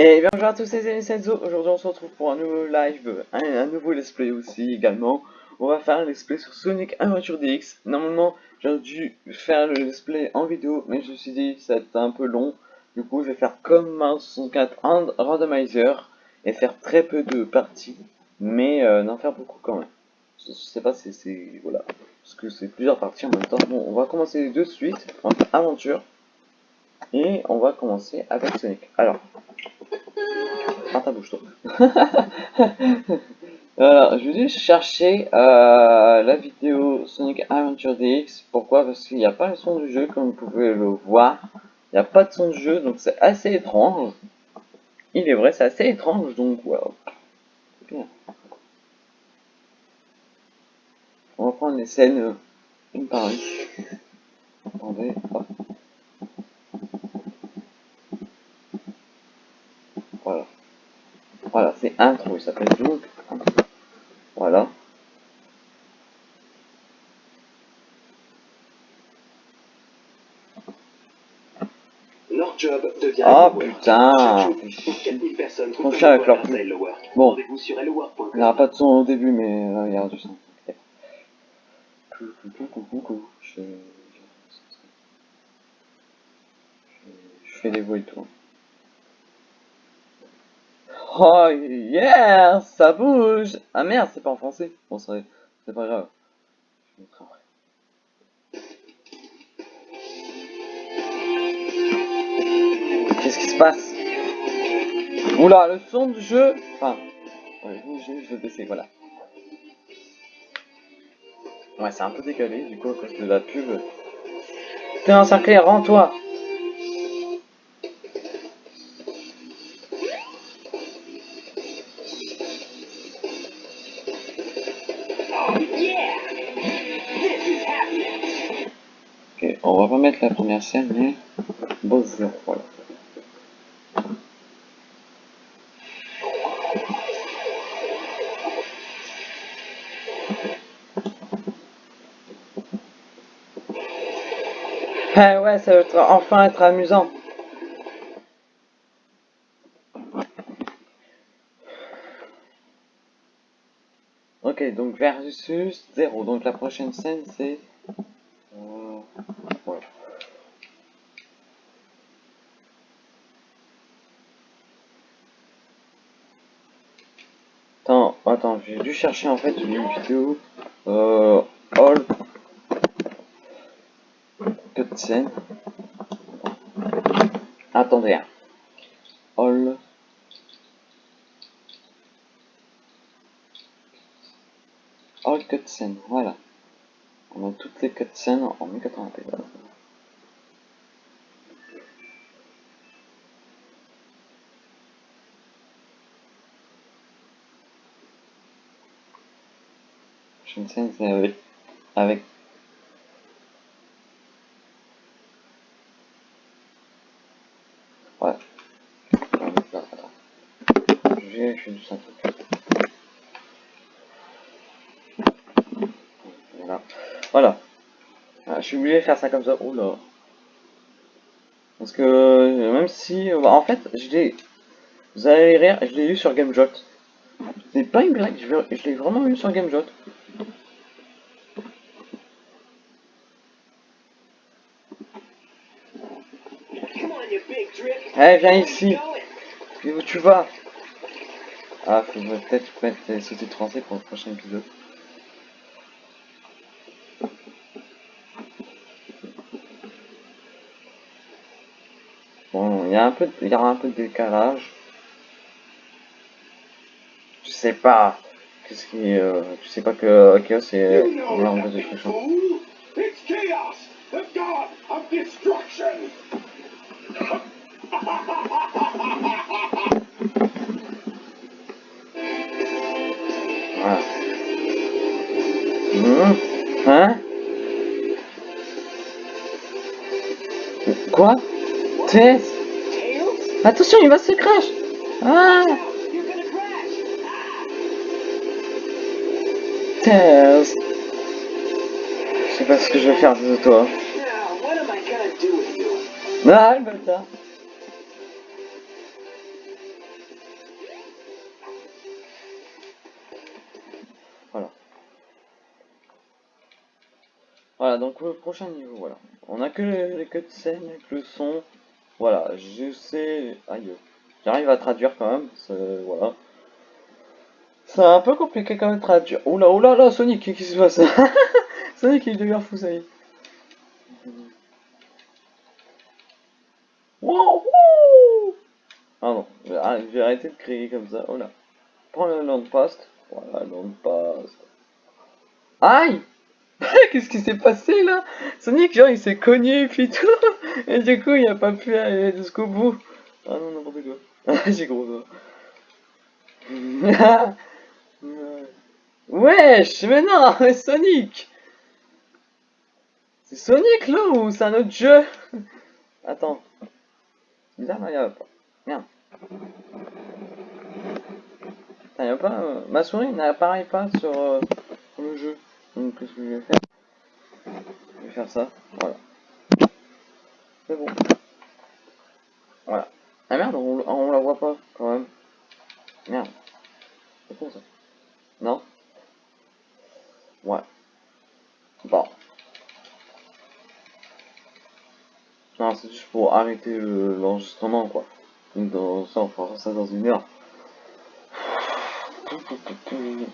Et bien bonjour à tous les amis Senzo, aujourd'hui on se retrouve pour un nouveau live, un, nouveau let's play aussi également. On va faire un let's play sur Sonic Adventure DX. Normalement j'aurais dû faire le let's play en vidéo, mais je me suis dit être un peu long. Du coup je vais faire comme Mario 64 Randomizer et faire très peu de parties, mais euh, n'en faire beaucoup quand même. Je, sais pas si c'est... voilà, parce que c'est plusieurs parties en même temps. Bon, on va commencer de suite, en aventure. Et on va commencer avec Sonic. Alors, ah, ta bouche. Alors, je vais chercher euh, la vidéo Sonic Adventure DX. Pourquoi? Parce qu'il n'y a pas le son du jeu, comme vous pouvez le voir. Il n'y a pas de son du jeu, donc c'est assez étrange. Il est vrai, c'est assez étrange, donc. On va prendre les scènes une par une. Attendez, hop. Voilà, c'est intro, il s'appelle donc Voilà. Leur job devient Oh putain. On fait avec leur Bon, il n'y aura pas de son au début, mais là, il y aura du son. Je fais des voix et tout. Oh yeah, ça bouge Ah merde, c'est pas en français. Bon, c'est pas grave. Qu'est-ce qui se passe? Oula, le son du jeu... Enfin, ouais, je, je vais baisser, voilà. Ouais, c'est un peu décalé, du coup, à cause de la pub. T'es encerclé, rends-toi on va pas mettre la première scène, mais Bowser, voilà. Ah ouais, ça va enfin être amusant. Ok, donc versus 0. Donc la prochaine scène, c'est Attends, j'ai dû chercher en fait une vidéo euh, all cutscene. Attendez, hein. all all cutscene, voilà. On a toutes les cutscenes en 1080p. Une scène avec, truc voilà. Voilà. Ah, je suis obligé de faire ça comme ça. Oula parce que même si en fait je l'ai vous allez rire je l'ai eu sur GameJot c'est pas une blague je l'ai vraiment eu sur GameJot Eh, viens ici. Puis où tu vas? Ah, faut peut-être mettre les sous-titres français pour le prochain épisode. Bon, il y a un peu, il y aura un peu de décalage. Je sais pas. Qu'est-ce qui, euh, sais pas que Chaos c'est l'arme de destruction. Hein Quoi Tess Attention, il va se crash Ah Tess Je sais pas ce que je vais faire de toi. Ah, le bâtard Donc le prochain niveau, voilà. On a que les, cutscenes avec le son. Voilà, je sais... Aïe. J'arrive à traduire quand même, voilà. C'est un peu compliqué quand même de traduire. Oula, oula, là, Sonic, qu'est-ce qui se passe? Sonic, il devient fou, ça y est. Wow, wouh Pardon, je vais arr- je vais arrêter de crier comme ça. Oh là. Prends le land post. Voilà, land post. Aïe Qu'est-ce qui s'est passé là? Sonic, genre, il s'est cogné puis tout. Et du coup, il a pas pu aller jusqu'au bout. Ah non, n'importe quoi. J'ai gros doigt. Wesh, mais non, mais Sonic C'est Sonic là ou c'est un autre jeu? Attends. Bizarre, là, y'avait pas. Merde. Putain, y a pas. euh, Ma souris n'apparaît pas sur, euh, sur le jeu. Donc, qu'est-ce que je vais faire ça. Voilà. C'est bon. Voilà. Ah merde, on, on la voit pas quand même. Merde. C'est con ça. Non Ouais. Bon. Non, c'est juste pour arrêter le- l'enregistrement, quoi. Donc, dans ça, on fera ça dans une heure.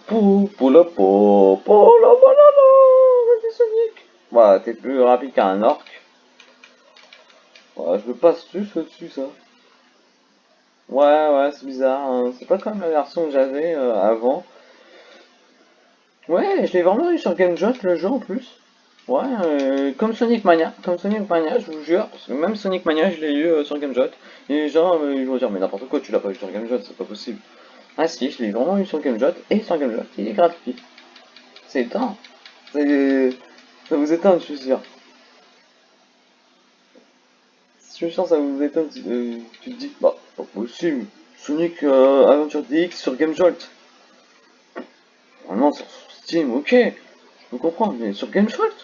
Pou, pou, la, pou, pou, la, vas-y, T'es plus rapide qu'un orc. Je passe juste au-dessus, ça. Ouais, ouais, c'est bizarre. hein. C'est pas comme la version que j'avais euh, avant. Ouais, je l'ai vraiment eu sur Game Jolt le jeu en plus. Ouais, euh, comme Sonic Mania, comme Sonic Mania, je vous jure, même Sonic Mania, je l'ai eu euh, sur Game Jolt. Et les gens, ils vont dire, mais n'importe quoi, tu l'as pas eu sur Game Jolt, c'est pas possible. Ah si, je l'ai vraiment eu sur Game Jolt, et sur Game Jolt, il est gratuit. C'est étonnant. C'est- Ça vous étonne, je suis sûr. Je suis sûr, ça vous étonne. euh, tu te dis, bah, pas possible. Sonic euh, Adventure DX sur Game Jolt. Vraiment, sur Steam, ok. Je peux comprendre, mais sur Game Jolt?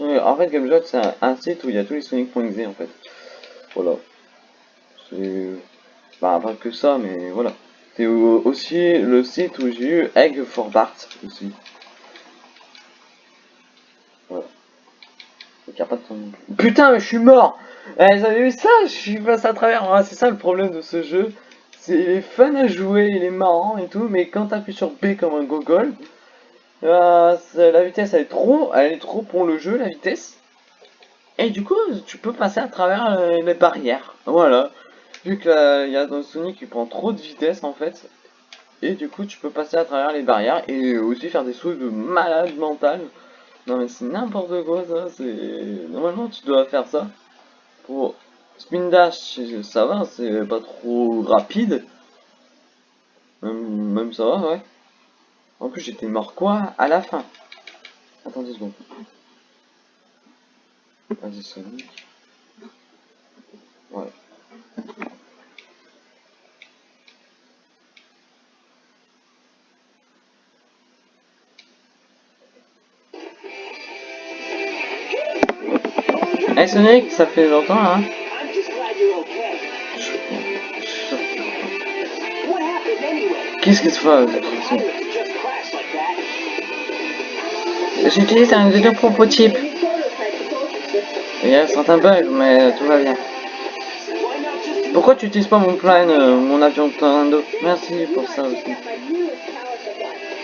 En fait, Game Jolt, c'est un, site où il y a tous les Sonic.exe en fait. Voilà. C'est. Bah, pas que ça, mais voilà. C'est au- aussi le site où j'ai eu Egg for Bart aussi. Voilà. Donc, y a pas de son- Putain, mais je suis mort Eh, Vous avez vu ça Je suis passé à travers. C'est ça le problème de ce jeu. C'est il est fun à jouer, il est marrant et tout, mais quand t'appuies sur B comme un gogol, euh, la vitesse elle est trop, elle est trop pour le jeu, la vitesse. Et du coup, tu peux passer à travers euh, les barrières. Voilà. Vu que là, il y a dans Sonic qui prend trop de vitesse en fait. Et du coup, tu peux passer à travers les barrières et aussi faire des sauts de malade mental. Non mais c'est n'importe quoi ça, c'est... Normalement tu dois faire ça. Pour Spin Dash, ça va, c'est pas trop rapide. Même, ça va, ouais. En plus j'étais mort quoi À la fin? Attends deux secondes. Vas-y Sonic. Ouais. Ça fait longtemps hein? Qu'est-ce qui se passe. J'utilise un propulsion system. Il y a certains bugs, mais tout va bien. Pourquoi tu utilises pas mon plane, euh, mon avion Tornado Merci pour ça aussi.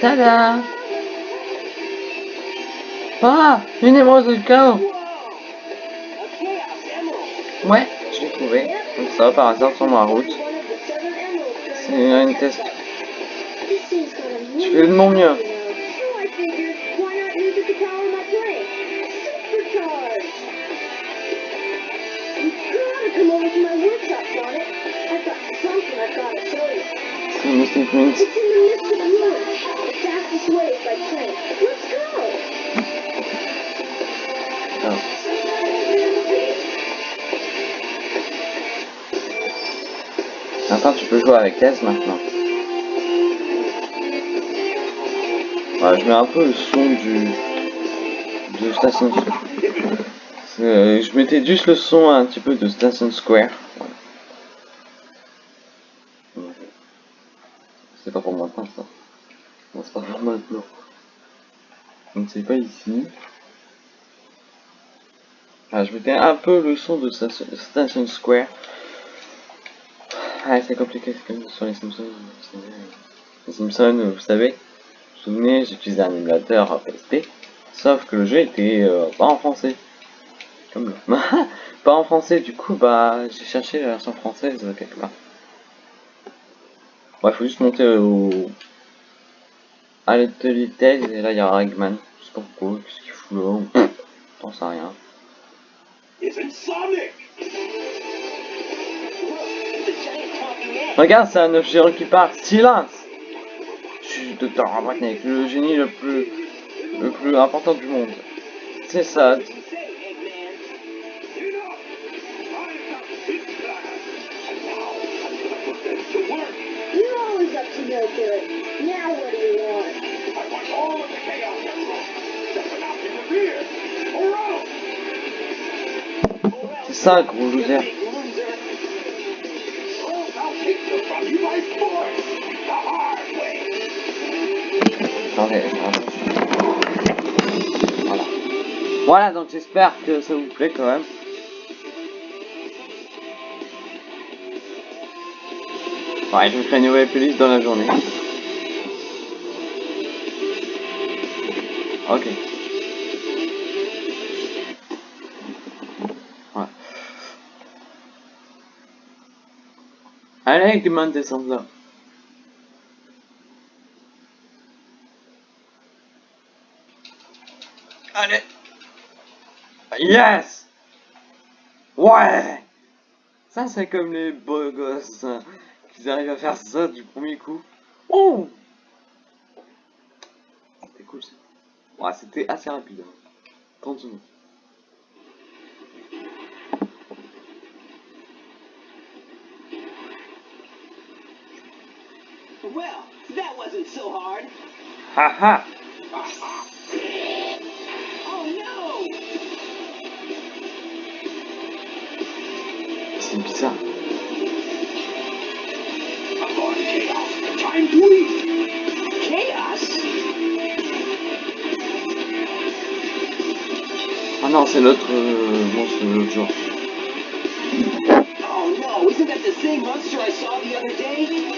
Tada Ah Une émeraude de chaos Ouais, je l'ai trouvé. Comme ça, par hasard, sur ma route. C'est une test. Je fais de mon mieux. So I Tu peux jouer avec Tess maintenant. Je mets un peu le son du... de Station Square. C'est- Je mettais juste le son un petit peu de Station Square. C'est pas pour maintenant ça. C'est pas pour maintenant. Donc c'est pas ici. Ah, je mettais un peu le son de Station Square. Ah, c'est compliqué, c'est comme sur les Simpsons. Les Simpsons, vous savez, vous vous souvenez, j'utilisais un émulateur PSP, sauf que le jeu était euh, pas en français. Comme le... pas en français, du coup, bah, j'ai cherché la version française euh, quelque part. Ouais, faut juste monter au... à et là, il y a Eggman. Je sais pas pourquoi, qu'est-ce qu'il fout là, sais rien. Sonic? Regarde, c'est un géant qui part. Silence Je suis Docteur Robotnik, le génie le plus, le plus important du monde. C'est ça. Say, Eggman. Enough! I've Voilà. Voilà, donc j'espère que ça vous plaît quand même. Ouais, je vous ferai une nouvelle playlist dans la journée. Ok. Ouais. Allez, Eggman, descends là. Yes Ouais Ça, c'est comme les beaux gosses, hein, qu'ils arrivent à faire ça du premier coup. Oh C'était cool, ça. Ouais, c'était assez rapide. hein. 30 secondes. Well, that wasn't so hard. Haha l'autre. Oh no, isn't that the same monster I saw the other day?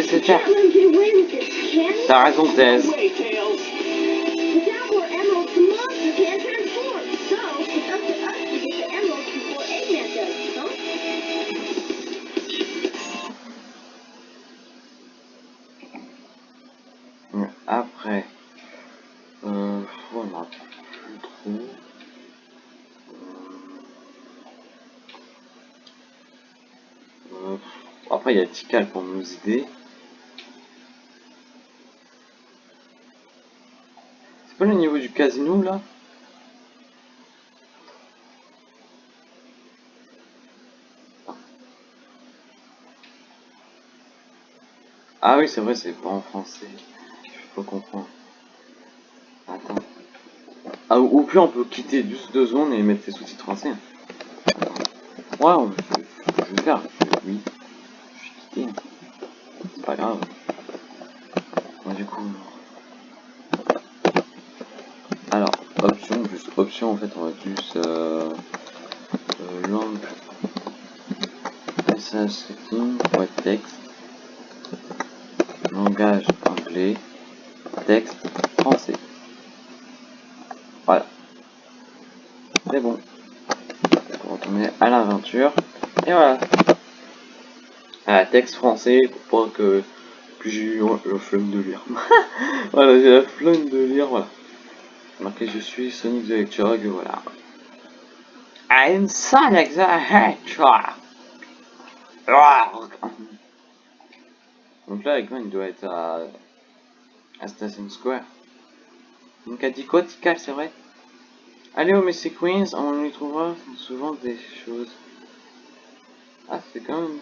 Eggman does, huh? Ouais, Après, euh, trop. Euh, après, il y a Tikal pour nous aider. Le niveau du casino là Ah oui, c'est vrai, c'est pas en français. Je peux comprendre. Attends. Ah, ou puis on peut quitter juste deux secondes et mettre les sous-titres français. Ouais, on- je, je vais faire. Oui. Je suis quitté. C'est pas grave. Bon, du coup. Alors, en fait, on va juste. Euh, euh, langue. Message texte. Langage anglais. Texte français. Voilà. C'est bon. On va retourner à l'aventure. Et voilà. Ah, texte français pour pas que, que j'ai eu la flemme de lire. voilà, j'ai la flemme de lire, voilà. Marqué je suis Sonic the Hedgehog, voilà. I'm Sonic the Hedgehog. Donc là, Eggman doit être à, à Station Square. Donc quoi, Tikal, c'est vrai Allez au Messy Queens, on y trouvera souvent des choses. Ah, c'est quand même...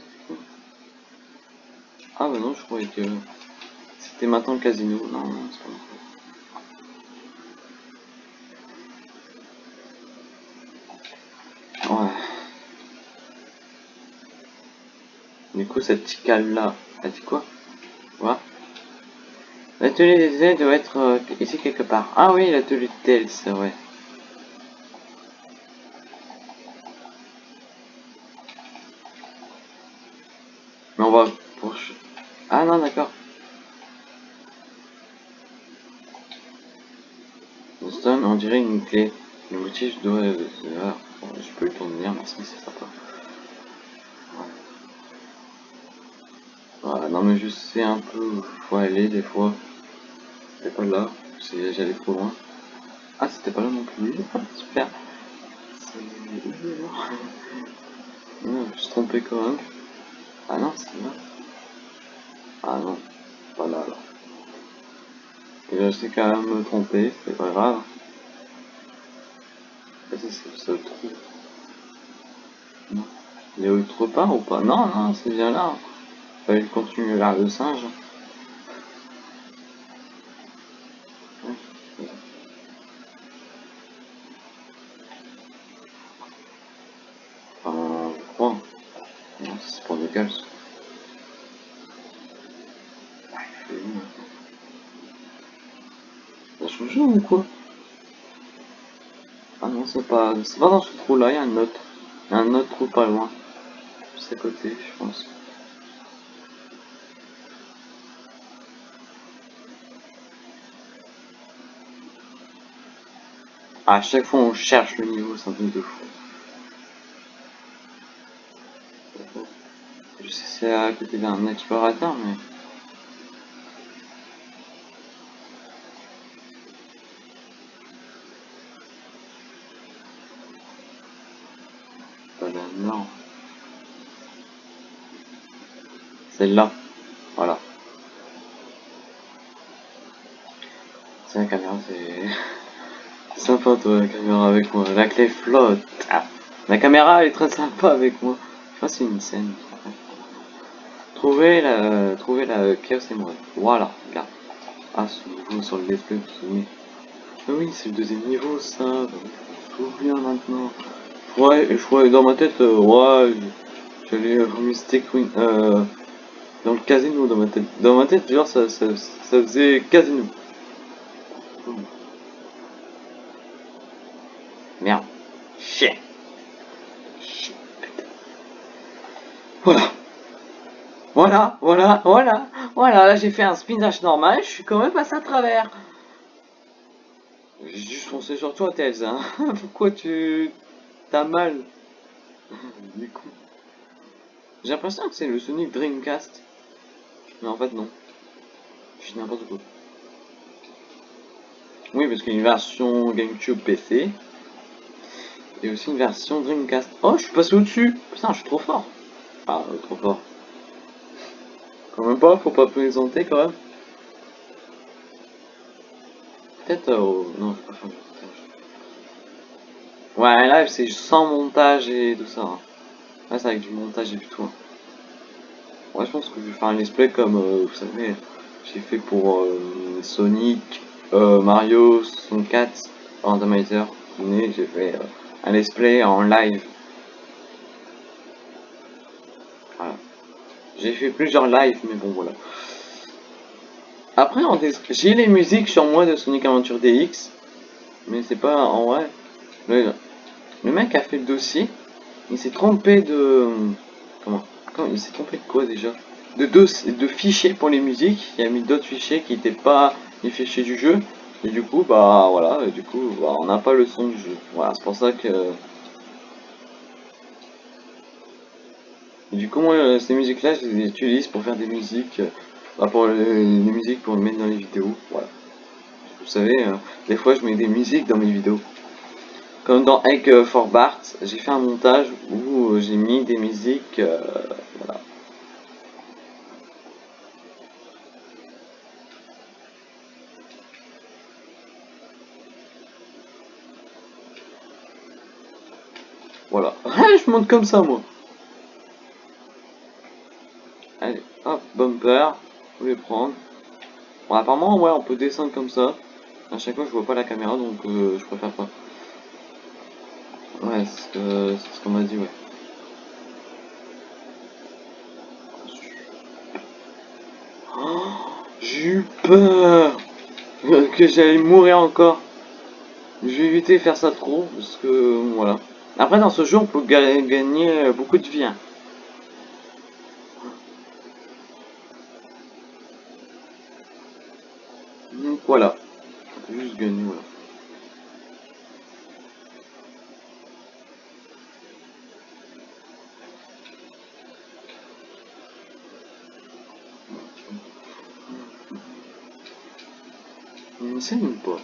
Ah bah non, je croyais que c'était maintenant le casino. Non, non, c'est pas Ouais. Du coup, cette Tikal là, elle dit quoi? Voilà. L'atelier des ailes doit être euh, ici quelque part. Ah oui, l'atelier de tel, c'est vrai. Mais on va pour... Ah non, d'accord. Stone, on dirait une clé. Le motif doit... Ah, bon, je peux le tourner, merci, c'est sympa. Non mais je sais un peu où faut aller des fois. C'était pas là, j'allais trop loin. Ah, c'était pas là non plus. Super. C'est... Non, je suis trompé quand même. Ah non, c'est là. Ah non, pas là alors. Je sais quand même me tromper, c'est pas grave. Vas-y, c'est le trou. Non. Il a autre part ou pas? Non, non, c'est bien là. Fallait continuer vers le singe. Je crois. Non, c'est pour il maintenant Ça change ou quoi? Ah non, c'est pas... C'est pas dans ce trou là, il y a un autre. Il y a un autre trou pas loin. Juste à côté, je pense. À chaque fois on cherche le niveau, c'est un truc de fou. Je sais c'est à côté d'un explorateur, mais... Pas non. Celle-là. Voilà. C'est la caméra, c'est... Sympa toi, la caméra avec moi. La clé flotte. Ah. La caméra est très sympa avec moi. Je crois c'est une scène. Trouver la, trouver la Chaos Emerald. Voilà, regarde. Ah, ce niveau sur le let's play, souvenez. Ah oui, c'est le deuxième niveau, ça. Me souviens maintenant. Ouais, je crois dans ma tête, euh, ouais, j'allais euh, Mystic euh, dans le casino dans ma tête. Dans ma tête, genre, ça, ça, ça faisait casino. Chien. Chien. Voilà. Voilà, voilà, voilà, voilà, là j'ai fait un spin dash normal, je suis quand même passé à travers. J'ai juste foncé sur toi, Tails, hein. Pourquoi tu... T'as mal? Du coup. J'ai l'impression que c'est le Sonic Dreamcast. Mais en fait, non. Je dis n'importe quoi. Oui, parce qu'il y a une version GameCube PC. Et aussi une version Dreamcast. Oh, je suis passé au-dessus Putain, je suis trop fort Ah, trop fort. Quand même pas, faut pas plaisanter quand même. Peut-être... Euh, non, je vais pas faire de montage. Ouais, là, c'est sans montage et tout ça. hein. Là, c'est avec du montage et tout. hein. Ouais, je pense que je vais faire un let's play comme, euh, vous savez, j'ai fait pour euh, Sonic, Mario 64, Randomizer. Vous vous souvenez, j'ai fait un let's play en live. J'ai fait plusieurs lives, mais bon, voilà. Après, j'ai les musiques sur moi de Sonic Adventure DX, mais c'est pas en vrai. Le, mec a fait le dossier, il s'est trompé de. Comment Comment Il s'est trompé de quoi déjà? De, dos, de fichiers pour les musiques, il a mis d'autres fichiers qui n'étaient pas les fichiers du jeu, et du coup, bah voilà, du coup, bah, on n'a pas le son du jeu. Voilà, c'est pour ça que. Du coup, moi, euh, ces musiques-là, je les utilise pour faire des musiques, euh, bah, pour euh, les, musiques pour les mettre dans les vidéos. Voilà. Vous savez, hein, des fois, je mets des musiques dans mes vidéos. Comme dans Egg for Bart, j'ai fait un montage où euh, j'ai mis des musiques. Voilà. Voilà. je monte comme ça, moi. Bumper. Vous les prendre. Bon, apparemment, ouais, on peut descendre comme ça. À chaque fois, je vois pas la caméra, donc euh, je préfère pas. Ouais, c'est ce qu'on m'a dit, ouais. Oh, J'ai eu peur que j'allais mourir encore. Je vais éviter de faire ça trop, parce que voilà. Après, dans ce jeu, on peut ga- gagner beaucoup de vie. hein. Donc voilà. On peut juste gagner, voilà. Il y a une scène ou pas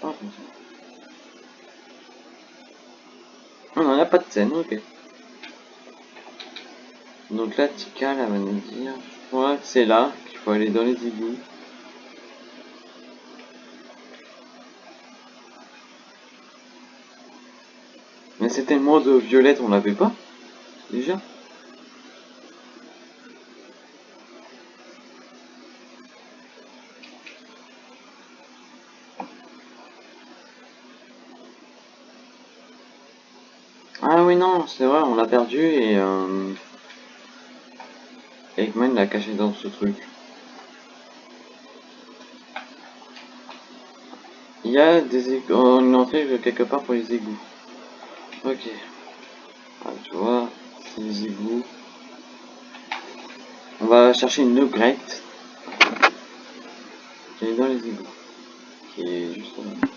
Pas attention. De ok. Donc là, Tika, elle va. Je crois que c'est là qu'il faut aller dans les égouts. Mais c'était le mode violette, on l'avait pas Déjà Ah oui, non, c'est vrai, on l'a perdu et... Euh... Eggman l'a caché dans ce truc. Il y a des égouts, une entrée quelque part pour les égouts. Ok. Ah, tu vois, c'est les égouts. On va chercher une upgrade. Qui est dans les égouts. Qui est juste là.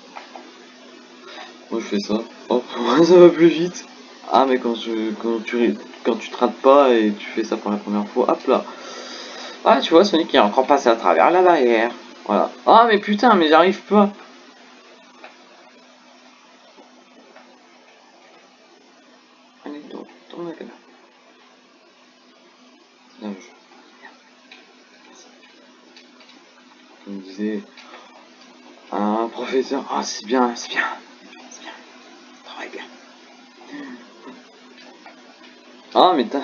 Moi je fais ça. Hop, ça va plus vite. Ah mais quand, je, quand, tu, quand tu te rates pas et tu fais ça pour la première fois, hop là. Ah tu vois Sonic est encore passé à travers la barrière. Voilà. Ah mais putain mais j'arrive pas. Allez, tourne, tourne la caméra. Je... Comme disait un professeur, ah c'est bien, c'est bien, c'est bien, travaille bien. Ah mais t'as...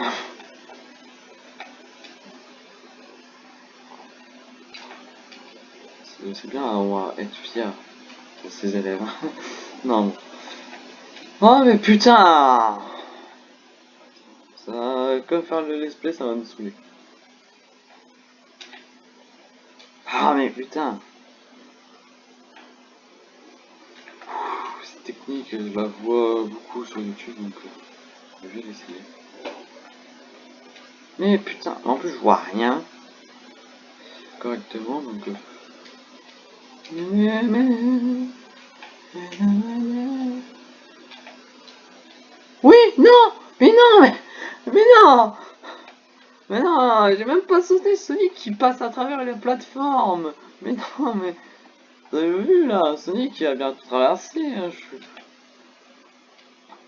C'est- bien, on va être fier de ses élèves. non. Oh mais putain Ça, comme faire le let's play, ça va me saouler. Ah mais putain Cette technique, je la vois beaucoup sur YouTube, donc euh, je vais l'essayer. Mais putain, en plus je vois rien correctement, donc... euh, Oui, non Mais non Mais, mais non Mais non J'ai même pas sauté Sonic qui passe à travers les plateformes. Mais non, mais... Vous avez vu là Sonic il a bien traversé, hein.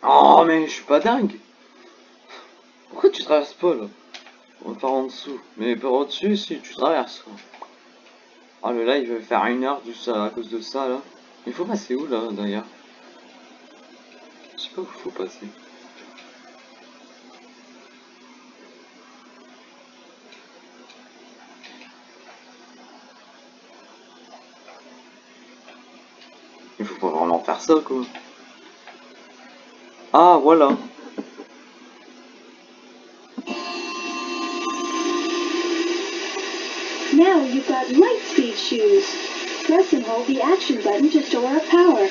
Oh, mais je suis pas dingue. Pourquoi tu traverses pas là? On va par en dessous. Mais par au-dessus, si tu traverses. Oh le live va faire une heure juste à, à cause de ça là. Il faut passer où là d'ailleurs Je sais pas où il faut passer. Il faut pas vraiment faire ça quoi. Ah voilà. You've got light speed shoes. Press and hold the action button to store up power.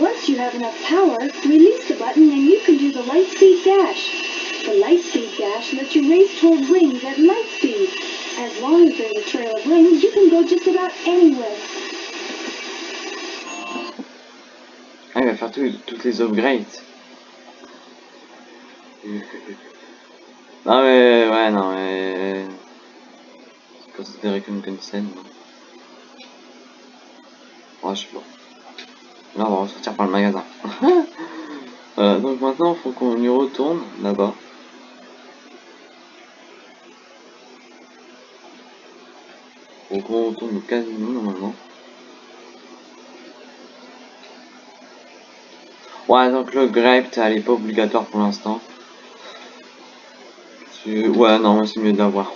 Once you have enough power, release the button and you can do the light speed dash. The light speed dash lets you race toward rings at light speed. As long as there's a trail of rings, you can go just about anywhere. Ah, il va faire tout- toutes les upgrades. non mais ouais non mais considéré comme non Ouais je sais pas. Là on va ressortir par le magasin. Voilà, donc maintenant faut qu'on y retourne là-bas. Faut qu'on retourne au casino normalement. Ouais, donc le grape, elle est pas obligatoire pour l'instant. Ouais, non, c'est mieux d'avoir.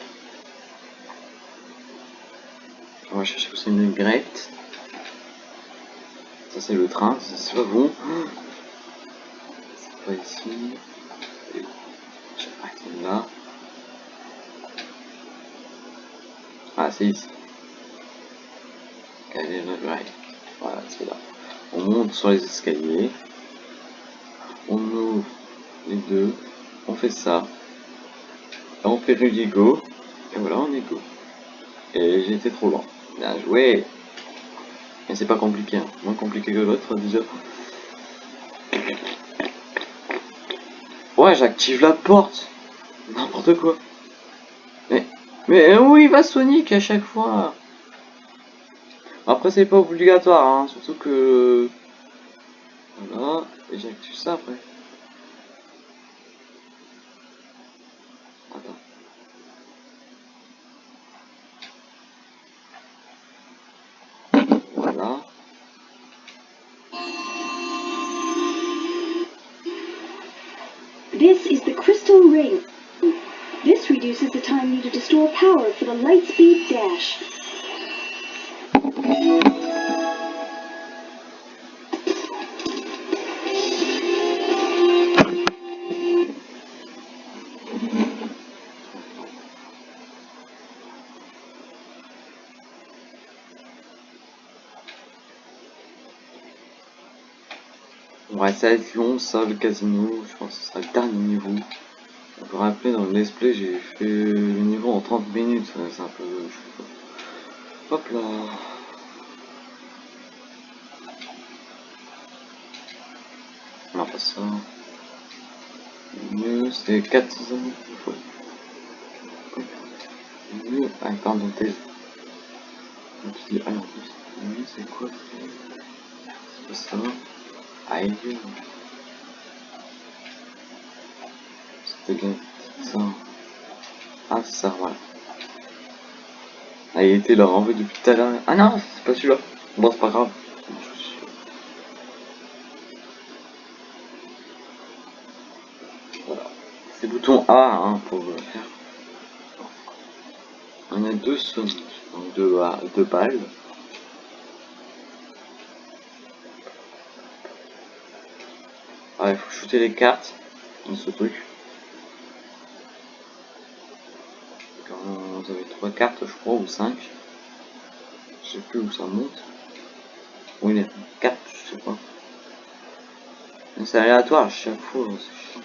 On va chercher une grape. Ça, c'est le train, c'est pas bon. C'est pas ici. là. Ah, c'est ici. Voilà, c'est là. On monte sur les escaliers. On ouvre les deux. On fait ça. on fait go. Et voilà, on est go. Et été trop lent. Bien joué. Mais c'est pas compliqué, hein. moins compliqué que l'autre déjà. Ouais, j'active la porte. N'importe quoi. Mais, mais où il va Sonic à chaque fois Après, c'est pas obligatoire, hein, surtout que... Voilà, et j'active ça après. Time needed to store power for the Lightspeed Dash. Va être long, ça, le casino. Je pense que ce sera le dernier niveau. Vous vous rappelez, dans le let's play, j'ai fait le niveau en 30 minutes. C'est un peu... Hop là. Non, pas ça. Mieux, c'est 4 années. Mieux. Ah, pardon, t'es. Ah, c'est quoi C'est pas ça. Aïe. Bien ça. Ah, ça, voilà. Ah, il était là, en fait, depuis tout à l'heure. Ah non, c'est pas celui-là. Bon, c'est pas grave. Voilà. C'est bouton A hein, pour le faire. On a deux Sonic, donc deux, deux balles. Ah, il faut shooter les cartes dans ce truc. 4 cartes, je crois, ou 5. Je sais plus où ça monte. Bon, il y a 4, je sais pas. C'est aléatoire à chaque fois, hein, c'est chiant.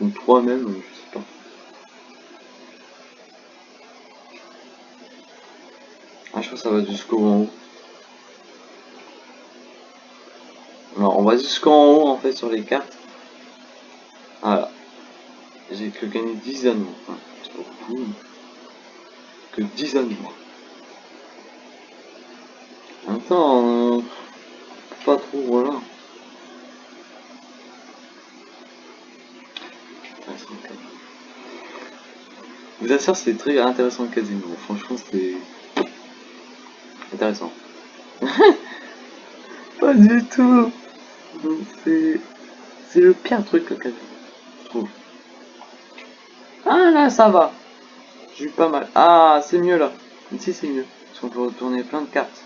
Ou 3 même, je sais pas. Ah, je crois que ça va jusqu'au haut. Alors, on va jusqu'en haut en fait sur les cartes que gagné 10 anneaux. Enfin, c'est pas beaucoup. Que 10 anneaux. Attends, euh, pas trop, voilà. vous assure c'est très intéressant le casino? Franchement, c'était intéressant. pas du tout. C'est... Le pire truc que je trouve. Là, ça va. J'ai eu pas mal. Ah, c'est mieux là. Ici, c'est mieux. Parce qu'on peut retourner plein de cartes.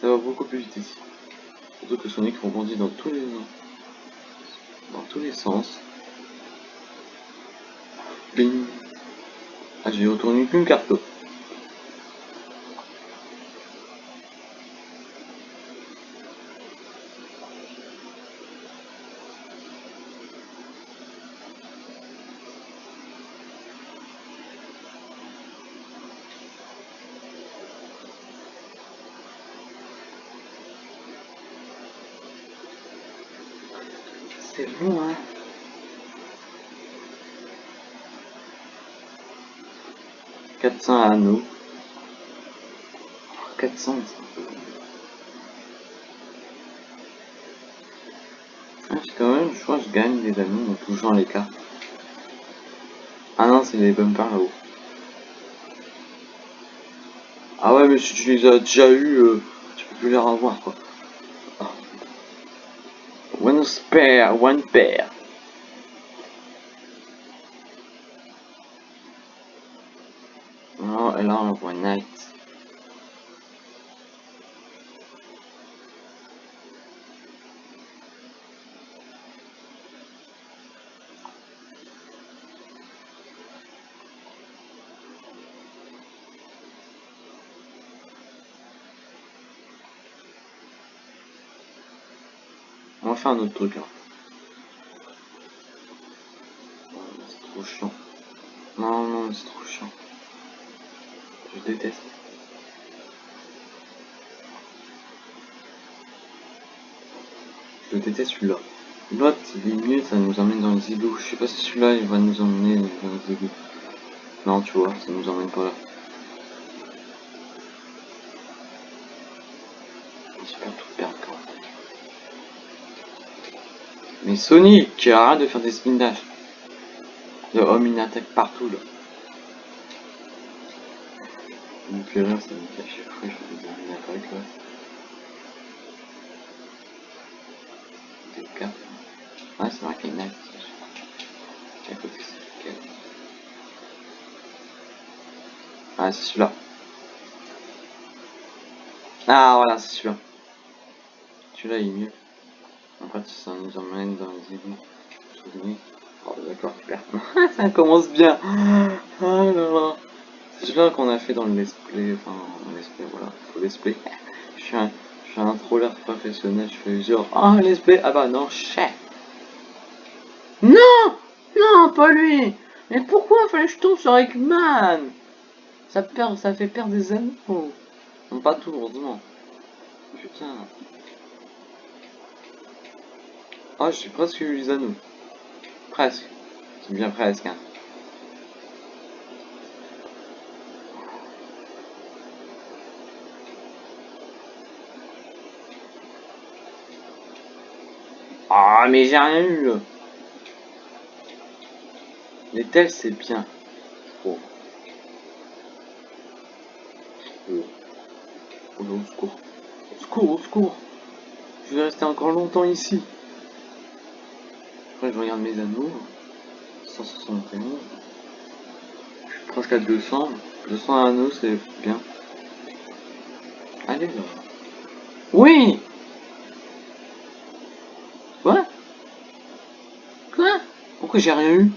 Ça va beaucoup plus vite ici. Surtout que Sonic rebondit dans tous les... Dans tous les sens. Ah, j'ai retourné qu'une carte. C'est bon, hein 400 anneaux. 400, ah, quand même, je crois que je gagne des anneaux en touchant les cartes. Ah non, c'est les bumpers là-haut. Ah ouais, mais si tu les as déjà eu, euh, tu peux plus les revoir quoi. Ah. One spare, one pair. Non, et là on voit Night. On va faire un autre truc là. Déteste. Je déteste celui-là. L'autre, il est mieux, ça nous emmène dans les égouts. Je sais pas si celui-là, il va nous emmener dans les égouts. Non, tu vois, ça nous emmène pas là. J'espère tout perdre quand même. Mais Sonic, arrête de faire des spin dash. Le homme in attaque partout là. Fait rire, ça me fait à chaque fois, je des in attaque là. Des cartes. Ouais, c'est marqué Night. Côté, c'est lequel Ah, c'est celui-là. Ah, voilà, c'est celui-là. Celui-là, il est mieux. En fait, ça nous emmène dans les égouts. Oh, d'accord, super. ça commence bien. Oh là là. Qu'on a fait dans le let's play. Enfin, le play, voilà. Faut let's play. Je suis un, je suis un troller professionnel. Je fais genre, ah, let's play. Ah bah non, chef. Non Non, pas lui Mais pourquoi fallait que je tombe sur Eggman? Ça, perd, ça fait perdre des anneaux. Non, pas tout, heureusement. Putain. Ah, j'ai presque eu les anneaux. Presque. C'est bien presque, hein. Ah, mais j'ai rien eu. Les tels, c'est bien. Oh. Oh. Au secours. Au secours, au secours. Je vais rester encore longtemps ici. Après, je regarde mes anneaux. 171. Je suis presque à 200. 200 anneaux, c'est bien. Allez, là. Oui Quoi Quoi Pourquoi j'ai rien eu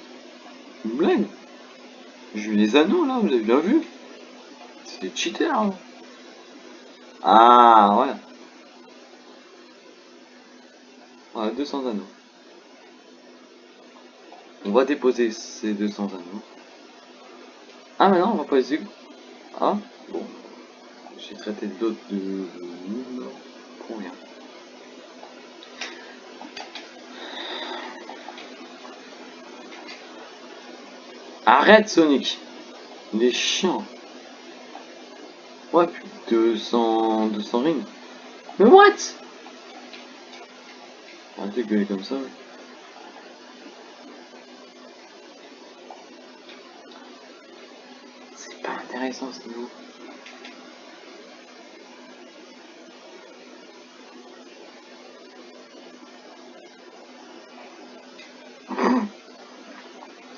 Une blague J'ai eu les anneaux, là, vous avez bien vu C'est des cheaters, là. Ah, voilà. Voilà, 200 anneaux. On va déposer ces 200 anneaux. Ah, mais non, on va pas les. Ah, bon. J'ai traité d'autres de... Pour rien. Arrête, Sonic Il est chiant. Ouais, plus de 200... 200 rings. Mais what? Arrêtez de gueuler comme ça. C'est pas intéressant ce niveau.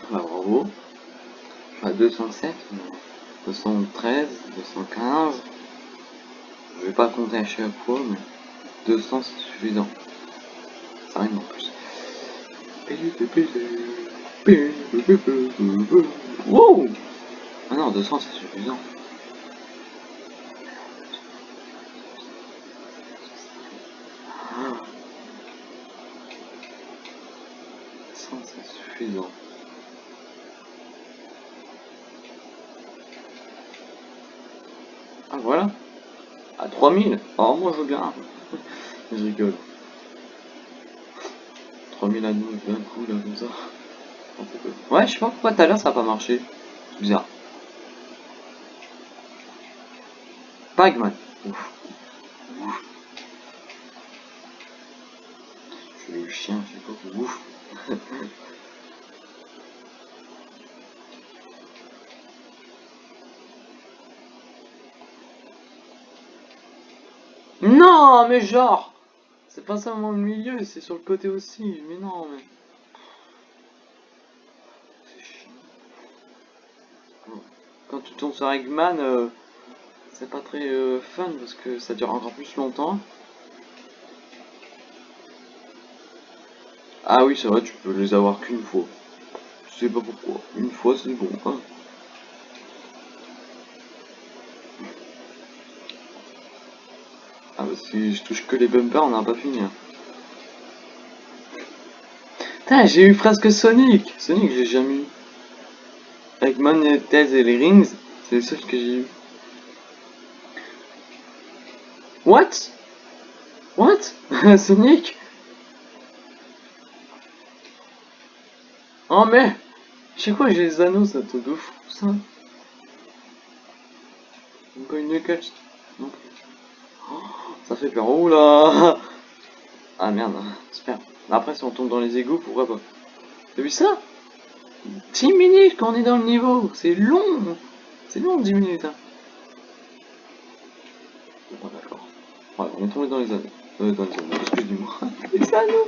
Bah, bravo. Je suis à 207, 213, 215. Je vais pas compter à chaque fois, mais 200 c'est suffisant. Ça rime en plus. Wow Ah non, 200 c'est suffisant. Ah. 100 c'est suffisant. Ah voilà. À 3000. Alors moi je veux bien. je rigole. 3000 anneaux d'un coup là comme ça. Ouais, je sais pas pourquoi tout à l'heure ça a pas marché. C'est bizarre. Pac-Man. Ouf. Ouf. Je suis le chien, je sais pas. Ouf. Mais genre C'est pas seulement le milieu, c'est sur le côté aussi. Mais non, mais... Quand tu tombes sur Eggman, euh, c'est pas très euh, fun parce que ça dure encore plus longtemps. Ah oui, c'est vrai, tu peux les avoir qu'une fois. Je sais pas pourquoi. Une fois, c'est bon. Hein. Si je touche que les bumpers, on n'a pas fini. Putain, j'ai eu presque Sonic Sonic, j'ai jamais eu. Avec Tails et les Rings, c'est les seuls que j'ai eu. What? What? Sonic? Oh mais Je sais quoi, j'ai les anneaux, ça te de fou, ça. Pas une Knuckles Non plus. Oh, ça fait peur. Oula Ah merde, super. Après, si on tombe dans les égouts, pourquoi pas? T'as vu ça? 10 minutes quand on est dans le niveau C'est long C'est long 10 minutes. Hein. Bon, d'accord. On est tombé dans les anneaux. Euh, dans les anneaux, excusez-moi. les anneaux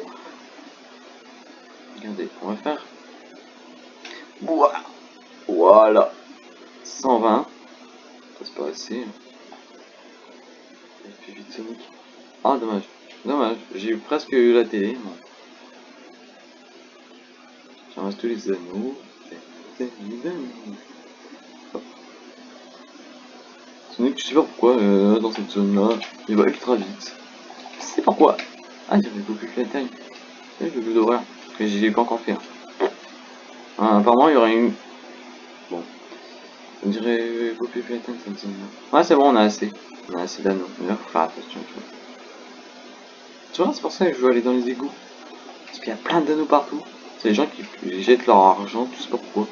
Regardez, on va faire. Voilà. 120. Ça c'est pas assez. Hein. Il vite Sonic. Ah dommage. Dommage. J'ai presque eu la télé. J'en tous les anneaux. Sonic, je sais pas pourquoi, euh, dans cette zone-là, il va ultra vite. Je sais pourquoi? Ah, j'avais beaucoup plus la taille. Le jeu d'horreur. Que j'ai pas encore fait. hein. Ah, apparemment, il y aurait une. On dirait Poppy Playtime, ça me semble. Ouais, c'est bon, on a assez. On a assez d'anneaux. Mais faut faire attention, tu vois. C'est pour ça que je veux aller dans les égouts. Parce qu'il y a plein d'anneaux partout. C'est les gens qui jettent leur argent, tu sais pas pourquoi.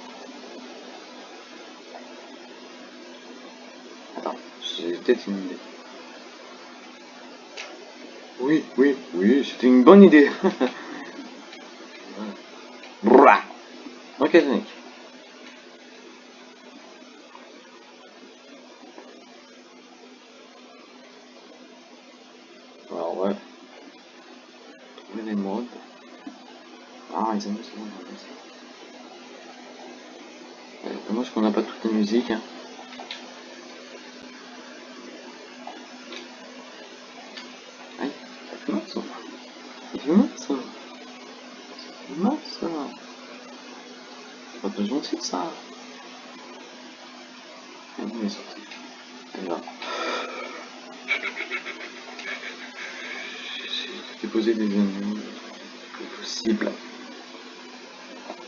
Attends, j'ai peut-être une idée. Oui, oui, oui, c'était une bonne idée. Brrra. Ok, Sonic. Alors, ouais. Trouver les modes. Ah, les amis, c'est bon, on va passer. Euh, Dommage qu'on n'a pas toutes les musiques. Hein. Aïe, ça fait mal ça. Ça fait mal ça. Ça fait mal ça. C'est pas très gentil ça. Ah il est sorti. Là. J'ai déposé des anneaux. Le possible.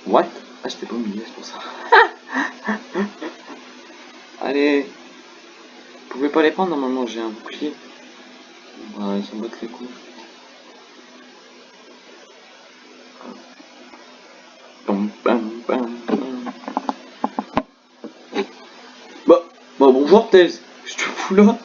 What? Ah, j'étais pas au milieu, c'est pour ça. Allez. Vous pouvez pas les prendre normalement, j'ai un bouclier. Ouais, ils s'en battent les couilles. Bah, bah bonjour Tails, je te fous là.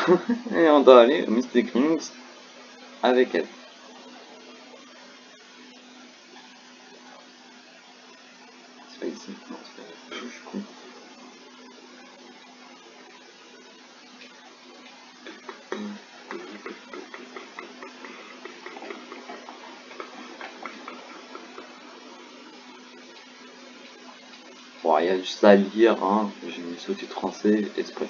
et on doit aller au Mystic Rings avec elle. C'est pas ici, non, c'est pas ici. Je suis con. Bon, il y a juste à lire, hein. j'ai mis sous-titre français exprès.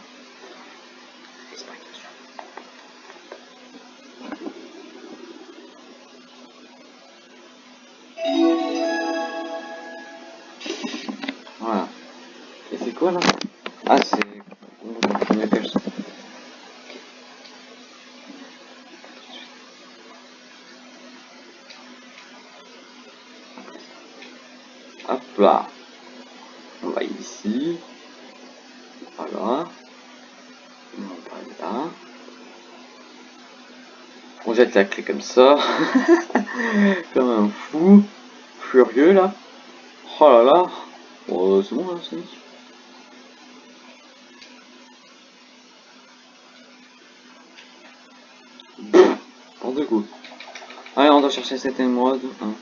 Comme ça. comme un fou. Furieux là. Oh là là. Oh, c'est bon là, c'est Pour deux coups. Allez, on doit chercher cette émeraude. Hein.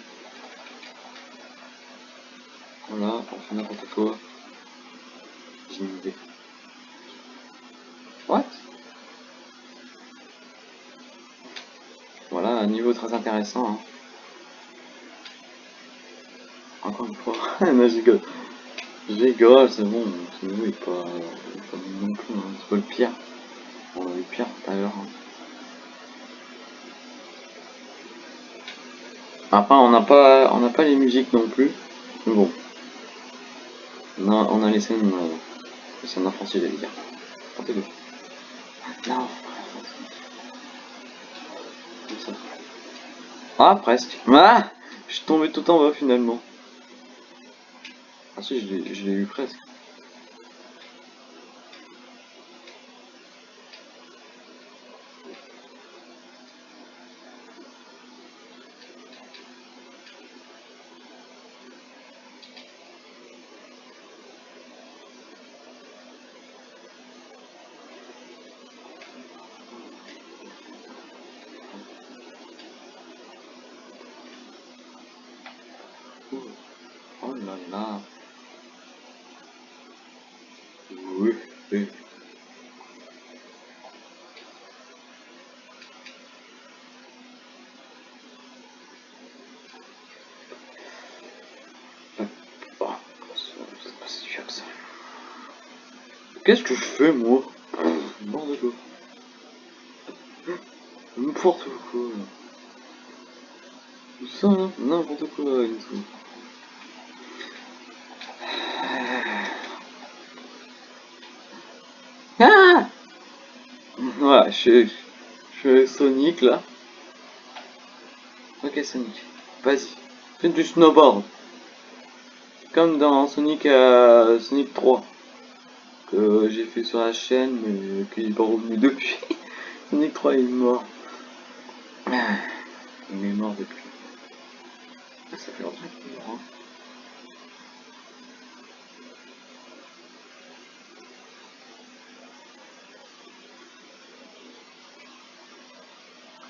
Voilà, on fait n'importe quoi. J'ai une idée. What Voilà, un niveau très intéressant. Hein. Encore une fois, non, je rigole. Je rigole, c'est bon, ce niveau est pas, est pas non plus, hein. c'est pas le pire. On a eu pire tout à l'heure. hein. Après, on n'a pas, on n'a pas les musiques non plus. Mais bon. On a, on a les scènes, euh, les scènes j'allais dire. Portez-le. Non. Comme ça. Ah, presque. Ah Je suis tombé tout en bas finalement. Ah si, je l'ai eu presque. Oh là là. Oui, oui. Bon, c'est pas si dur que ça. Qu'est-ce que je fais moi N'importe quoi. N'importe quoi. Ça, n'importe quoi tout. Ah Voilà, je, je fais Sonic là. Ok Sonic, vas-y, fais du snowboard. Comme dans Sonic euh, Sonic 3 que j'ai fait sur la chaîne mais qui n'est pas revenu depuis. Sonic 3 il est mort. Il est mort depuis. Ah, ça fait longtemps qu'il est mort. hein.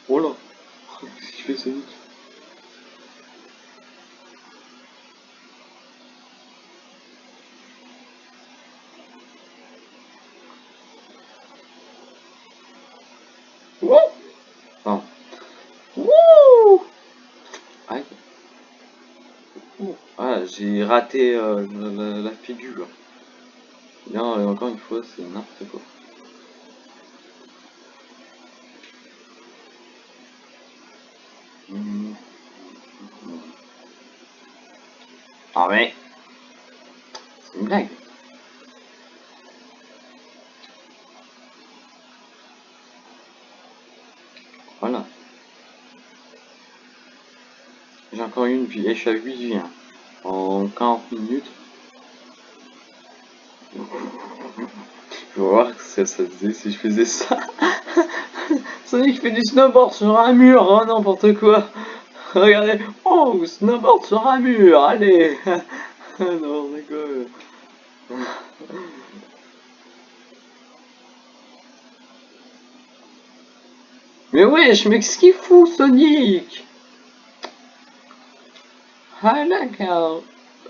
Oh là Qu'est-ce qu'il fait Sonic Wouh Pardon. Wouh Aïe. Ah, j'ai raté euh, la, la- figure. Bien, euh, encore une fois, c'est n'importe quoi. Hmm. Ah mais... C'est une blague. Voilà. J'ai encore une vie, et je suis à 8 vies. hein. En 40 minutes. Je vais voir que ça faisait si je faisais ça. Sonic fait du snowboard sur un mur, oh n'importe quoi. Regardez, oh, snowboard sur un mur, allez. n'importe quoi. Mais wesh, mais qu'est-ce qu'il fout Sonic? Ah là, car...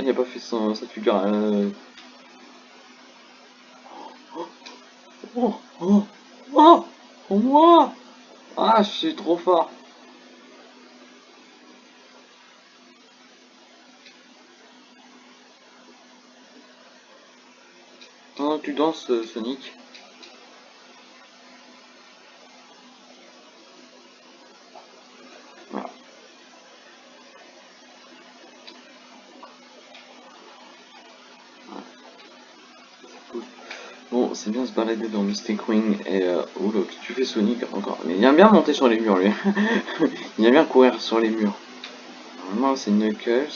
Il a pas fait son, sa figure... Euh... Oh, oh, oh, oh, moi Ah, je suis trop fort. Que tu danses, euh, Sonic. Voilà. Voilà. C'est cool. Bon, c'est bien se balader dans Mystic Wing et... Euh, qu'est-ce que tu fais Sonic encore Mais il aime bien monter sur les murs lui. il aime bien courir sur les murs. Normalement c'est Knuckles.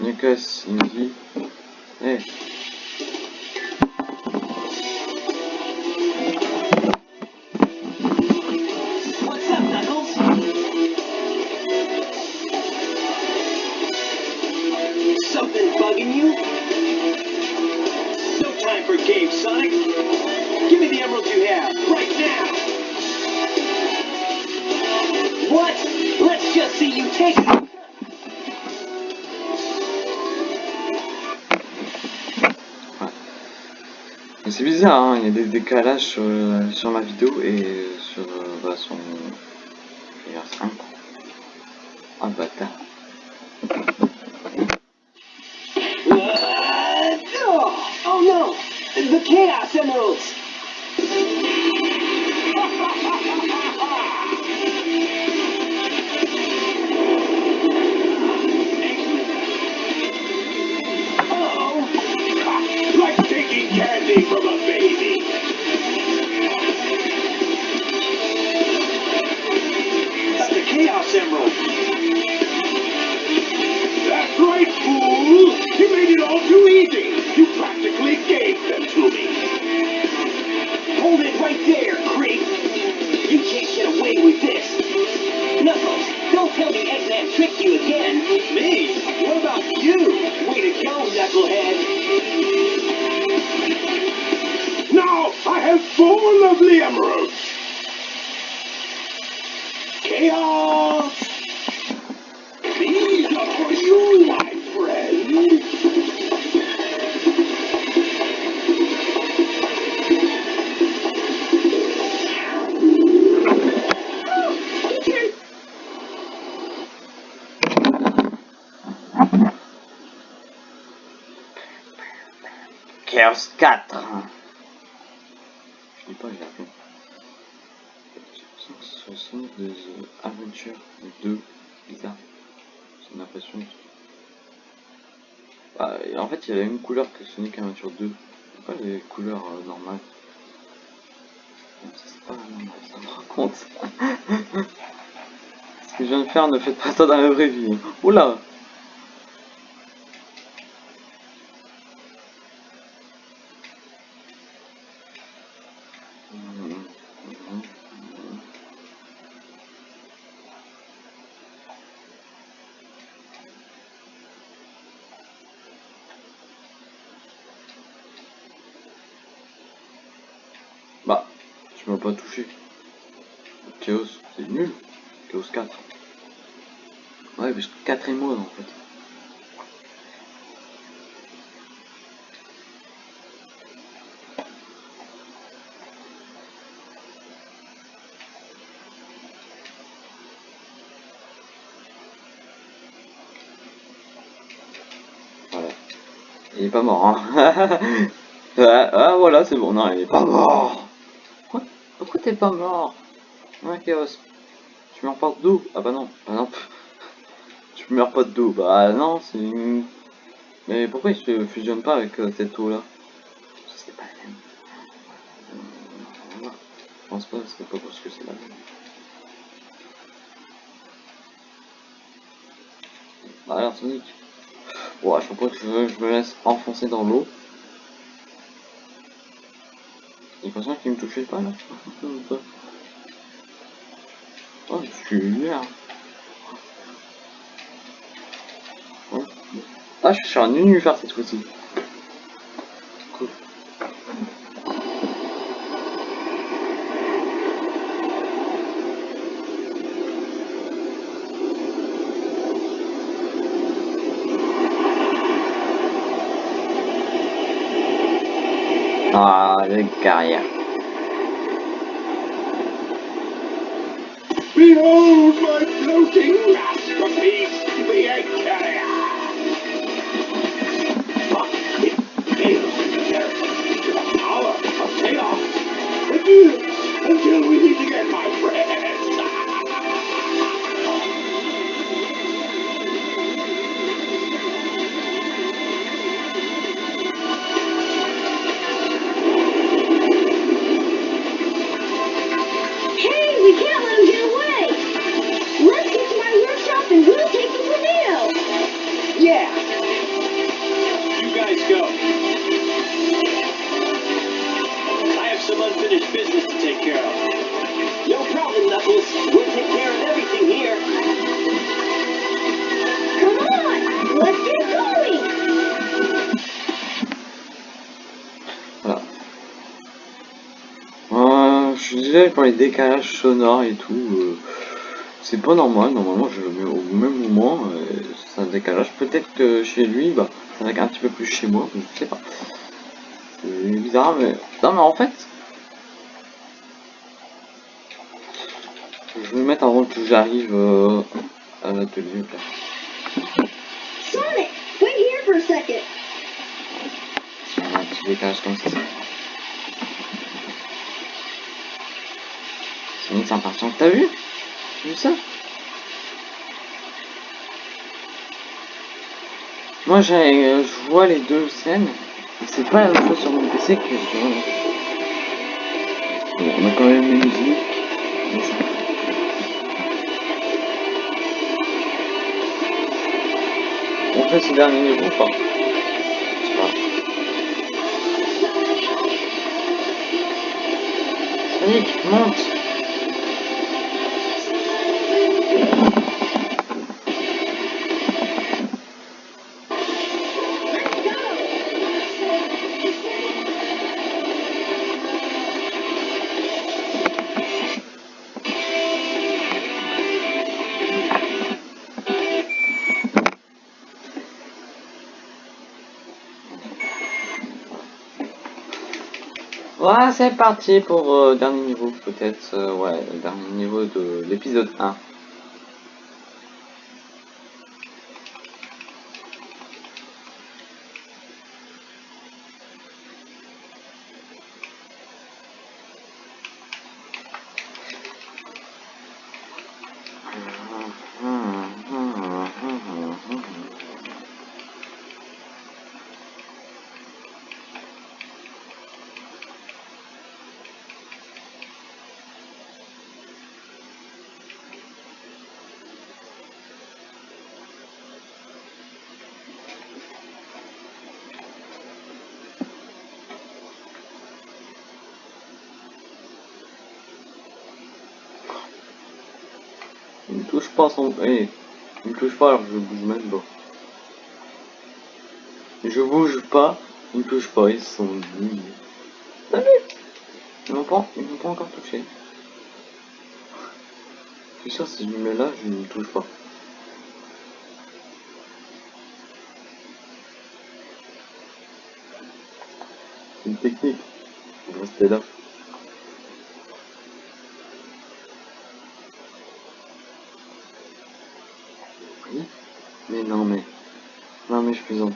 Knuckles, il me dit... Knuckles? Something bugging you? See you take it. C'est bizarre, hein, il y a des décalages sur, sur ma vidéo et sur bah, son... je vais dire 5. Ah bâtard. Uh, oh, oh no! The Chaos Sonic de The Adventure 2, bizarre. J'ai une impression. Bah, en fait, il y a la même couleur que Sonic Adventure 2. Pas les couleurs euh, normales. C'est pas ça me rend compte. Ce que je viens de faire, ne faites pas ça dans la vraie vie. Oula Bah, tu m'as pas touché. Chaos, c'est nul. Chaos 4. Ouais, parce que 4 est mode en fait. Voilà. Il est pas mort, hein. ah, voilà, c'est bon. Non, il est pas mort. Quoi Pourquoi t'es pas mort? Ouais, Chaos. Tu meurs pas d'eau Ah bah non. Ah non. Tu meurs pas d'eau. Bah non, c'est une... Mais pourquoi il se fusionne pas avec euh, cette eau là C'est pas la même. Je pense pas, c'est pas parce que c'est la même. Bah alors Sonic. Ouais, je crois que je, je me laisse enfoncer dans l'eau. Il faut qu'il me touchait pas là. Oh, je suis. Oh. Ah, je suis sur un nunuphar cette fois-ci. Ah, carrière. Behold my floating masterpiece, pour les décalages sonores et tout. euh, c'est pas normal. Normalement, je le mets au même moment. euh, c'est un décalage. Peut-être que chez lui, bah, être un petit peu plus chez moi. Je sais pas. C'est bizarre, mais. Non, mais en fait. Je vais me mettre avant que j'arrive euh, à l'atelier. Sonic, wait here for a second. Un petit décalage comme ça. Sinon, c'est impatient. T'as vu vu ça Moi, j'ai, euh, je vois les deux scènes. C'est pas la même chose sur mon PC que sur. Bon, on a quand même les musiques. mais ça- On fait ce dernier niveau ou pas? Sonic, monte c'est parti pour euh, dernier niveau, peut-être, euh, ouais, dernier niveau de l'épisode 1. Il me touche pas son... Eh, il me touche pas alors que je bouge même pas. Je bouge pas, il me touche pas, ils sont nuls. T'as vu Ils m'ont pas, ils m'ont pas encore touché. Je suis sûr si je me mets là, je ne me touche pas. C'est une technique. Rester là. Mais non, mais... Non, mais je plaisante.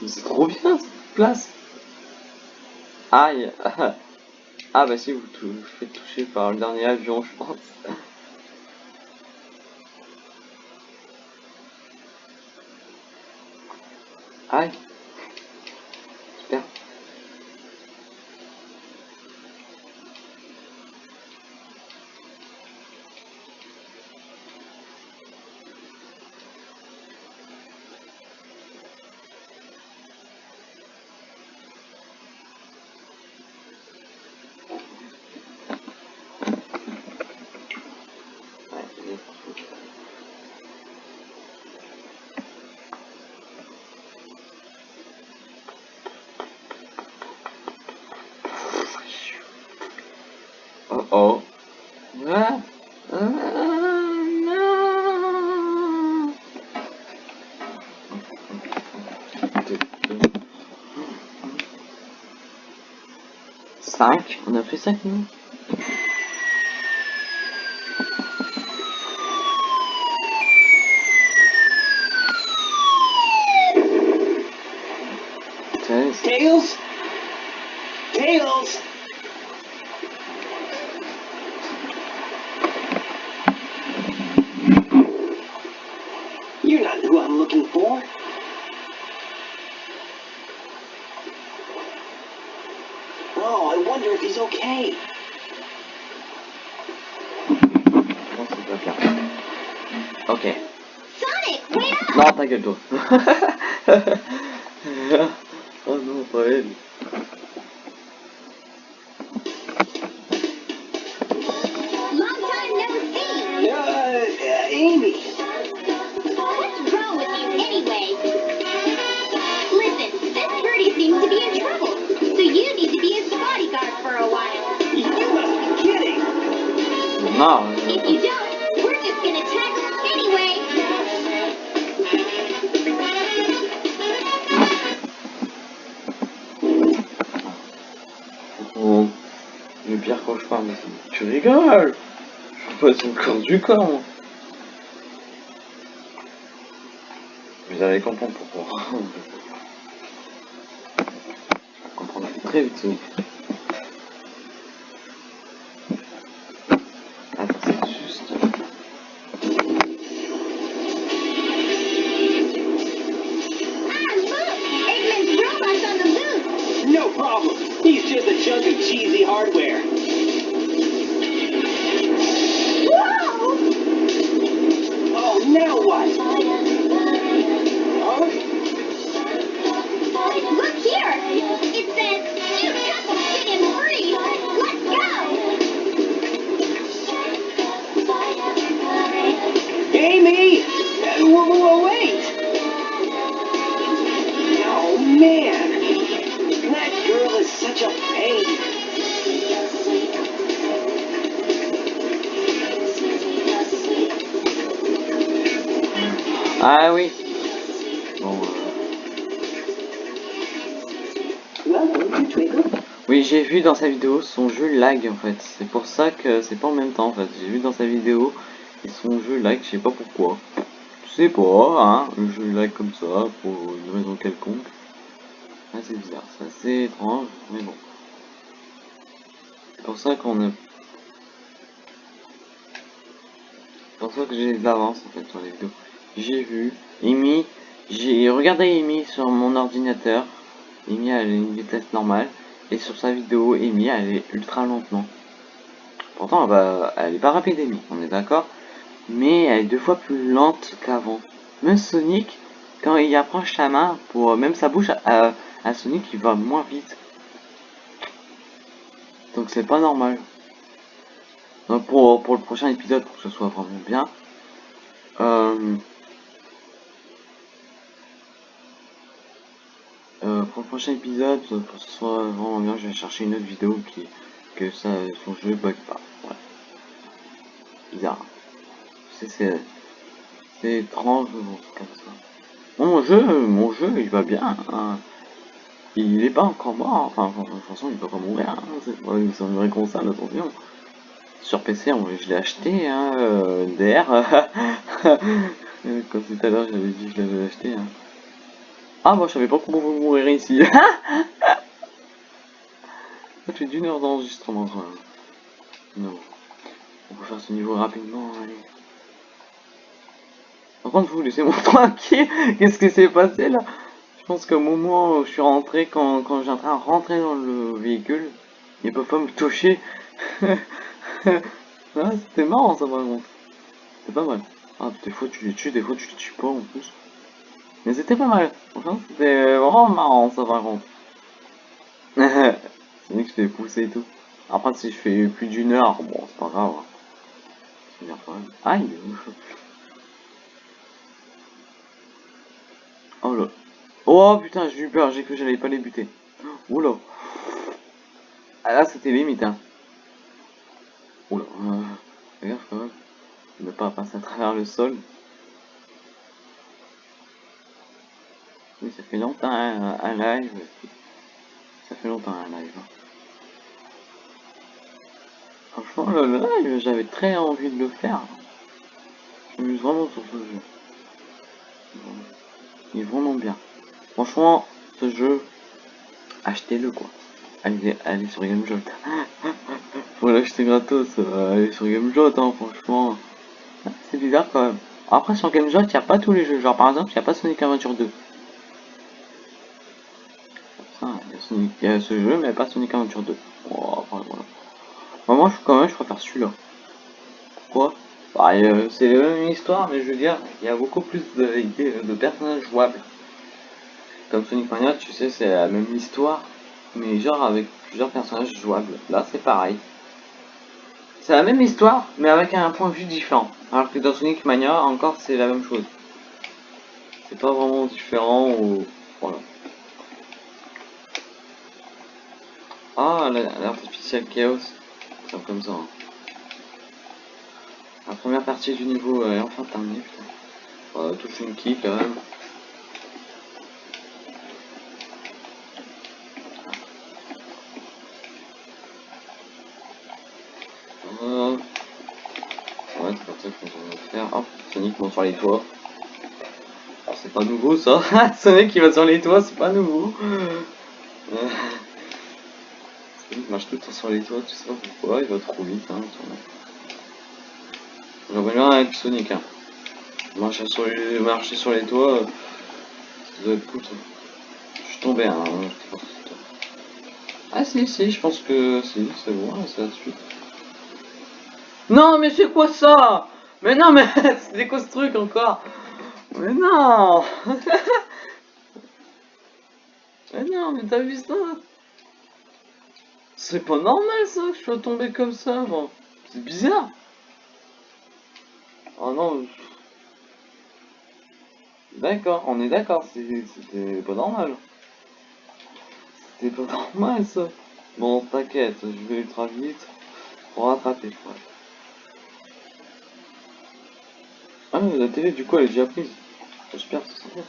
Mais c'est trop bien, cette place Aïe Ah bah si, vous vous faites toucher par le dernier avion, je pense. Aïe 5 On a fait 5 minutes. Gueule, toi. oh non, pas elle. Du corps, moi. Vous allez comprendre pourquoi. Vous comprendrez très vite, j'ai vu dans sa vidéo son jeu lag en fait. C'est pour ça que c'est pas en même temps en fait. J'ai vu dans sa vidéo et son jeu lag, je sais pas pourquoi. Je sais pas, hein. Le jeu lag comme ça pour une raison quelconque. C'est bizarre, c'est assez étrange, mais bon. C'est pour ça qu'on a. C'est pour ça que j'ai des avances en fait sur les vidéos. J'ai vu Amy, j'ai regardé Amy sur mon ordinateur. Amy a une vitesse normale. Et sur sa vidéo, Amy, elle est ultra lentement. Pourtant, bah, elle est pas rapide, Amy, on est d'accord. Mais elle est deux fois plus lente qu'avant. Même Sonic, quand il approche sa main, pour même sa bouche, à, à Sonic, il va moins vite. Donc c'est pas normal. Donc pour, pour le prochain épisode, pour que ce soit vraiment bien, euh, pour le prochain épisode, pour que ce soit vraiment bien, je vais chercher une autre vidéo qui que ça son jeu bug pas. Bizarre. C'est étrange bon, comme ça. Mon jeu, mon jeu, il va bien. hein. Il est pas encore mort. Enfin, de toute façon, il peut pas mourir. Hein. C'est pas une, vraie console, attention. Sur PC, je l'ai acheté, hein, euh, DR. Comme tout à l'heure, j'avais dit que je l'avais acheté. Hein. Ah, moi je savais pas comment vous mourir ici. Ça fait d'une heure d'enregistrement quand même. Non. On peut faire ce niveau rapidement, allez. Par contre, vous laissez-moi tranquille. Qu'est-ce qui s'est passé là? Je pense qu'au moment où je suis rentré, quand, quand j'ai en train de rentrer dans le véhicule, ils peuvent pas me toucher. ah, c'était marrant ça par contre. C'était pas mal. Ah, des fois tu les tues, des fois tu les tues pas en plus. Mais c'était pas mal. C'était vraiment marrant ça par contre. c'est vrai que je fais pousser et tout. Après, si je fais plus d'une heure, bon, c'est pas grave. C'est bien quand même. Aïe Oh là. Oh putain, j'ai eu peur, j'ai cru que j'allais pas les buter. Oh là. Ah là, c'était limite, hein. Oh. Euh, gaffe quand même. Ne pas passer à travers le sol. Oui, ça fait longtemps un, un live. Ça fait longtemps un live. hein. Franchement, le live, j'avais très envie de le faire. Je m'amuse vraiment sur ce jeu. Il est vraiment bien. Franchement, ce jeu, achetez-le quoi. Allez, allez sur GameJot. Faut l'acheter gratos. euh, allez sur GameJot, hein, franchement. C'est bizarre quand même. Après, sur GameJot, il n'y a pas tous les jeux. Genre, par exemple, il n'y a pas Sonic Adventure 2. Ça, il y a Sonic- a ce jeu, mais pas Sonic Adventure 2. Oh. Moi, je, quand même, je préfère celui-là. Pourquoi? Bah, euh, c'est la même histoire, mais je veux dire, il y a beaucoup plus de, de personnages jouables. Comme Sonic Mania, tu sais, c'est la même histoire, mais genre avec plusieurs personnages jouables. Là, c'est pareil. C'est la même histoire, mais avec un point de vue différent. Alors que dans Sonic Mania, encore, c'est la même chose. C'est pas vraiment différent ou... Voilà. Ah, l'artificiel chaos. C'est comme ça. hein. La première partie du niveau est enfin terminée, putain. Voilà, toute une kick quand même. Euh... Ouais, c'est comme ça je vais faire. Hop, Sonic monte sur les toits. Alors, C'est pas nouveau ça. Sonic qui va sur les toits, c'est pas nouveau. Marche tout le temps sur les toits, tu sais pas pourquoi, il va trop vite. Hein, J'aimerais bien être Sonic. Hein. Marcher sur les, marcher sur les toits, euh, ça doit. Je suis tombé. Hein, ah si, si, je pense que si, c'est bon, c'est suite. Non, mais c'est quoi ça? Mais non, mais c'est quoi ce truc encore? Mais non Mais non, mais t'as vu ça? C'est pas normal ça que je sois tombé comme ça, moi. C'est bizarre. Oh non. D'accord, on est d'accord, c'était pas normal. C'était pas normal ça. Bon, t'inquiète, je vais ultra vite pour rattraper. ouais. Ah, la télé, du coup, elle est déjà prise. J'espère que c'est.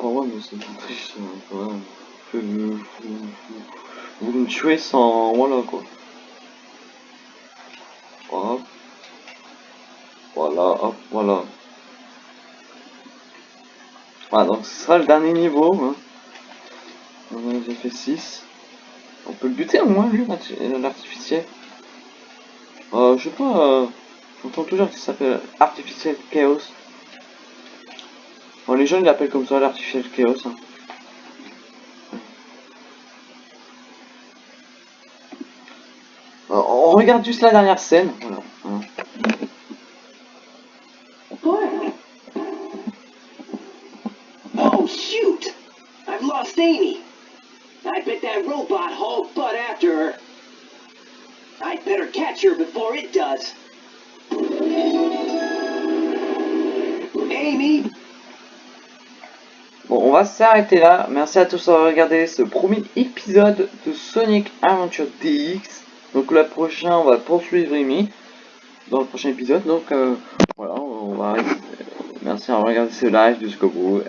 Oh ouais, mais c'est pas même. Vous, me tuez sans... Voilà, quoi. Hop. Voilà, hop, voilà. Voilà, donc ce sera le dernier niveau. Hein. Déjà fait 6. On peut le buter au moins, lui, l'arti- l'artificiel. Euh, je sais pas, euh, j'entends toujours qu'il s'appelle Artificiel Chaos. Bon, les jeunes l'appellent comme ça, l'Artificiel Chaos. hein. Euh, on regarde juste la dernière scène. Voilà. hein. Oh, shoot! I've lost Amy. I bet that robot hauled butt after her. I'd better catch her before it does. Amy, Bon, on va s'arrêter là. Merci à tous d'avoir regardé ce premier épisode de Sonic Adventure DX. Donc le prochain, on va poursuivre Amy dans le prochain épisode. Donc euh, voilà, on va arrêter. Merci d'avoir regardé ce live jusqu'au bout.